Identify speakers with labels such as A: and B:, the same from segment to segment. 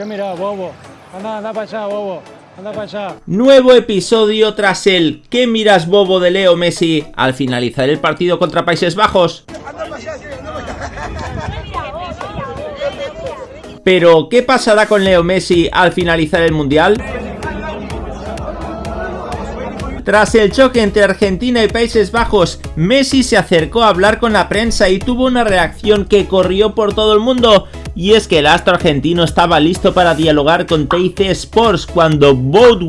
A: ¿Qué mira, bobo? Anda, anda para allá, bobo. Anda para allá.
B: Nuevo episodio tras el ¿Qué miras bobo de Leo Messi al finalizar el partido contra Países Bajos? Pero, ¿qué pasará con Leo Messi al finalizar el Mundial? Tras el choque entre Argentina y Países Bajos, Messi se acercó a hablar con la prensa y tuvo una reacción que corrió por todo el mundo, y es que el astro argentino estaba listo para dialogar con TIC Sports cuando Boat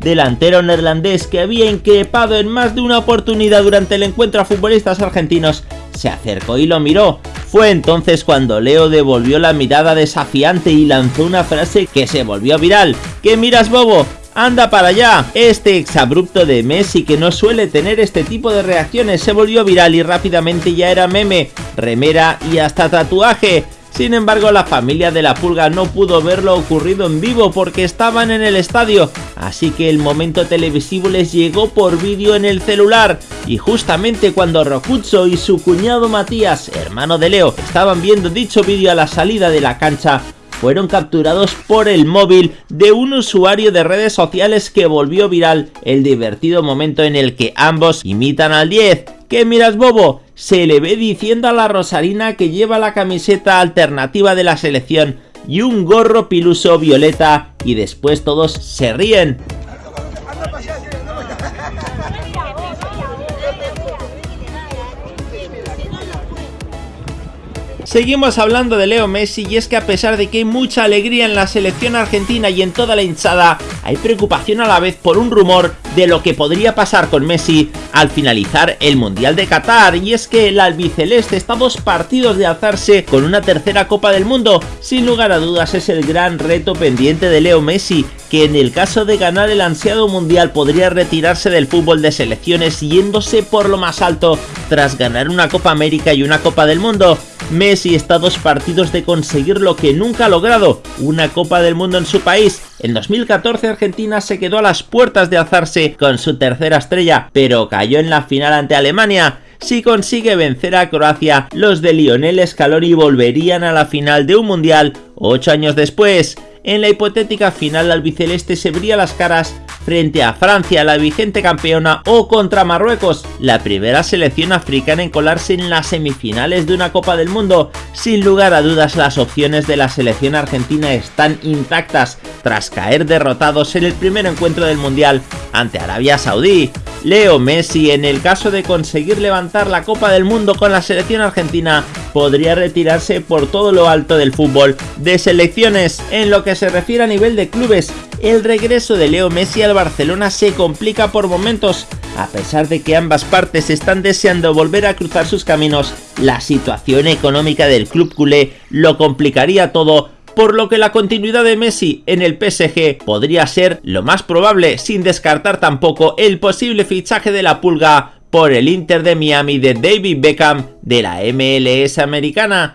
B: delantero neerlandés que había increpado en más de una oportunidad durante el encuentro a futbolistas argentinos, se acercó y lo miró. Fue entonces cuando Leo devolvió la mirada desafiante y lanzó una frase que se volvió viral. ¿Qué miras bobo? ¡Anda para allá! Este exabrupto de Messi que no suele tener este tipo de reacciones se volvió viral y rápidamente ya era meme, remera y hasta tatuaje. Sin embargo, la familia de la pulga no pudo verlo ocurrido en vivo porque estaban en el estadio, así que el momento televisivo les llegó por vídeo en el celular. Y justamente cuando Rocuzzo y su cuñado Matías, hermano de Leo, estaban viendo dicho vídeo a la salida de la cancha, fueron capturados por el móvil de un usuario de redes sociales que volvió viral el divertido momento en el que ambos imitan al 10. ¿Qué miras bobo? Se le ve diciendo a la Rosarina que lleva la camiseta alternativa de la selección y un gorro piluso violeta y después todos se ríen. Seguimos hablando de Leo Messi y es que a pesar de que hay mucha alegría en la selección argentina y en toda la hinchada, hay preocupación a la vez por un rumor de lo que podría pasar con Messi al finalizar el Mundial de Qatar. Y es que el albiceleste está dos partidos de alzarse con una tercera Copa del Mundo, sin lugar a dudas es el gran reto pendiente de Leo Messi que en el caso de ganar el ansiado mundial podría retirarse del fútbol de selecciones yéndose por lo más alto tras ganar una Copa América y una Copa del Mundo. Messi está a dos partidos de conseguir lo que nunca ha logrado, una Copa del Mundo en su país. En 2014 Argentina se quedó a las puertas de alzarse con su tercera estrella, pero cayó en la final ante Alemania. Si consigue vencer a Croacia, los de Lionel Scaloni volverían a la final de un mundial ocho años después. En la hipotética final albiceleste se bría las caras frente a Francia, la vigente campeona, o contra Marruecos, la primera selección africana en colarse en las semifinales de una Copa del Mundo. Sin lugar a dudas las opciones de la selección argentina están intactas tras caer derrotados en el primer encuentro del Mundial ante Arabia Saudí. Leo Messi, en el caso de conseguir levantar la Copa del Mundo con la selección argentina, podría retirarse por todo lo alto del fútbol de selecciones. En lo que se refiere a nivel de clubes, el regreso de Leo Messi al Barcelona se complica por momentos. A pesar de que ambas partes están deseando volver a cruzar sus caminos, la situación económica del club culé lo complicaría todo por lo que la continuidad de Messi en el PSG podría ser lo más probable, sin descartar tampoco el posible fichaje de la pulga por el Inter de Miami de David Beckham de la MLS americana.